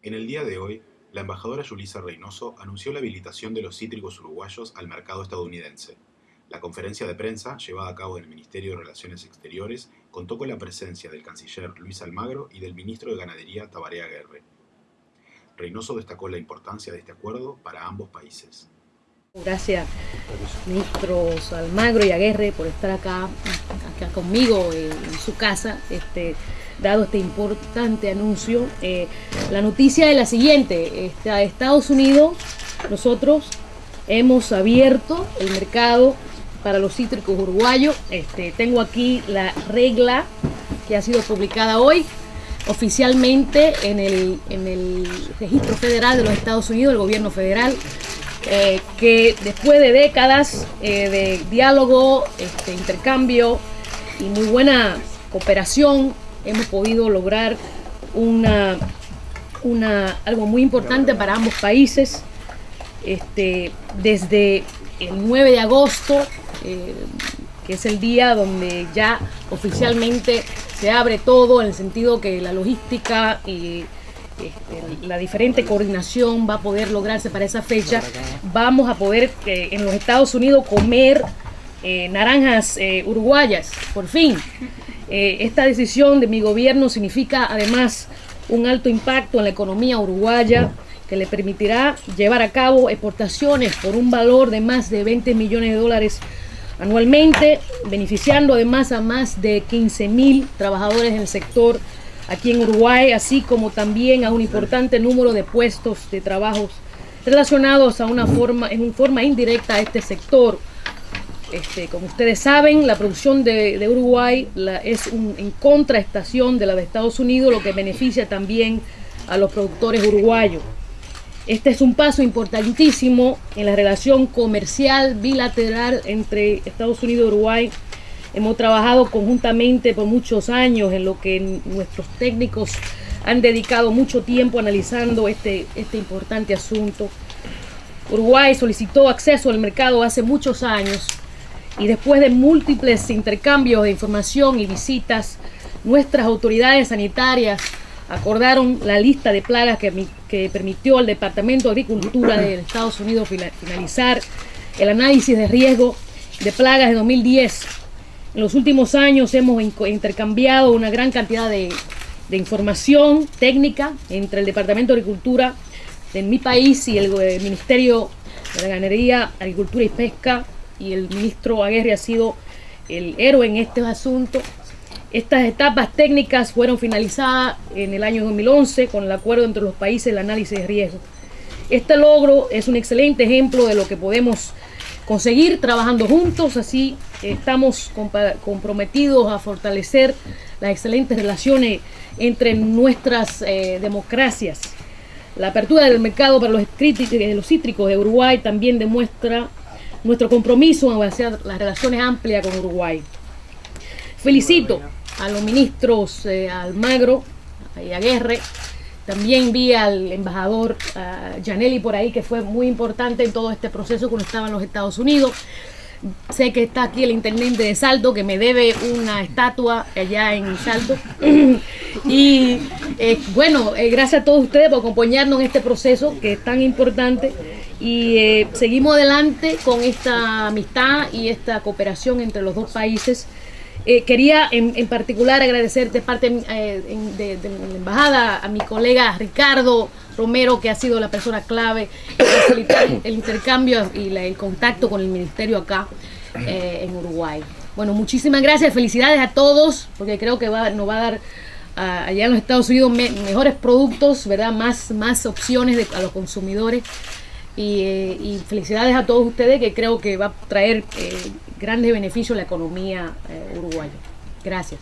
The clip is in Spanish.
En el día de hoy, la embajadora Yulisa Reynoso anunció la habilitación de los cítricos uruguayos al mercado estadounidense. La conferencia de prensa, llevada a cabo en el Ministerio de Relaciones Exteriores, contó con la presencia del canciller Luis Almagro y del ministro de Ganadería Tabaré Aguerre. Reynoso destacó la importancia de este acuerdo para ambos países. Gracias, ministros Almagro y Aguerre, por estar acá, acá conmigo en, su casa, este, dado este importante anuncio. Eh, la noticia es la siguiente, este, Estados Unidos, nosotros hemos abierto el mercado para los cítricos uruguayos. Este, tengo aquí la regla que ha sido publicada hoy oficialmente en el, en el registro federal de los Estados Unidos, el gobierno federal. Eh, que después de décadas eh, de diálogo, este, intercambio y muy buena cooperación, hemos podido lograr una, una, algo muy importante para ambos países. Este, desde el 9 de agosto, eh, que es el día donde ya oficialmente se abre todo, en el sentido que la logística y este, la diferente coordinación va a poder lograrse para esa fecha. Vamos a poder eh, en los Estados Unidos comer eh, naranjas eh, uruguayas, por fin. esta decisión de mi gobierno significa además un alto impacto en la economía uruguaya que le permitirá llevar a cabo exportaciones por un valor de más de 20 millones de dólares anualmente, beneficiando además a más de 15 mil trabajadores en el sector aquí en Uruguay, así como también a un importante número de puestos de trabajo relacionados a una forma, en forma indirecta a este sector. Este, como ustedes saben, la producción de, Uruguay es en contraestación de la de Estados Unidos, lo que beneficia también a los productores uruguayos. Este es un paso importantísimo en la relación comercial bilateral entre Estados Unidos y Uruguay Hemos trabajado conjuntamente por muchos años en lo que nuestros técnicos han dedicado mucho tiempo analizando este, este importante asunto. Uruguay solicitó acceso al mercado hace muchos años y después de múltiples intercambios de información y visitas, nuestras autoridades sanitarias acordaron la lista de plagas que, que permitió al Departamento de Agricultura de Estados Unidos finalizar el análisis de riesgo de plagas de 2010 en los últimos años hemos intercambiado una gran cantidad de, información técnica entre el Departamento de Agricultura de mi país y el, Ministerio de la Ganadería, Agricultura y Pesca y el ministro Aguirre ha sido el héroe en este asunto. Estas etapas técnicas fueron finalizadas en el año 2011 con el acuerdo entre los países el análisis de riesgo. Este logro es un excelente ejemplo de lo que podemos conseguir trabajando juntos, así estamos comprometidos a fortalecer las excelentes relaciones entre nuestras eh, democracias. La apertura del mercado para los, los cítricos de Uruguay también demuestra nuestro compromiso en hacer las relaciones amplias con Uruguay. Felicito a los ministros eh, Almagro y Aguerre también vi al embajador Janelli por ahí, que fue muy importante en todo este proceso cuando estaba en los Estados Unidos. Sé que está aquí el intendente de Salto, que me debe una estatua allá en Salto. y eh, bueno, eh, gracias a todos ustedes por acompañarnos en este proceso que es tan importante. Y eh, seguimos adelante con esta amistad y esta cooperación entre los dos países. Eh, quería en, particular agradecer de parte eh, de, la embajada a mi colega Ricardo Romero, que ha sido la persona clave en facilitar el intercambio y el contacto con el ministerio acá eh, en Uruguay. Bueno, muchísimas gracias, felicidades a todos, porque creo que nos va a dar allá en los Estados Unidos mejores productos, ¿verdad? Más, más opciones a los consumidores. Y, felicidades a todos ustedes que creo que va a traer grandes beneficios a la economía eh, uruguaya. Gracias.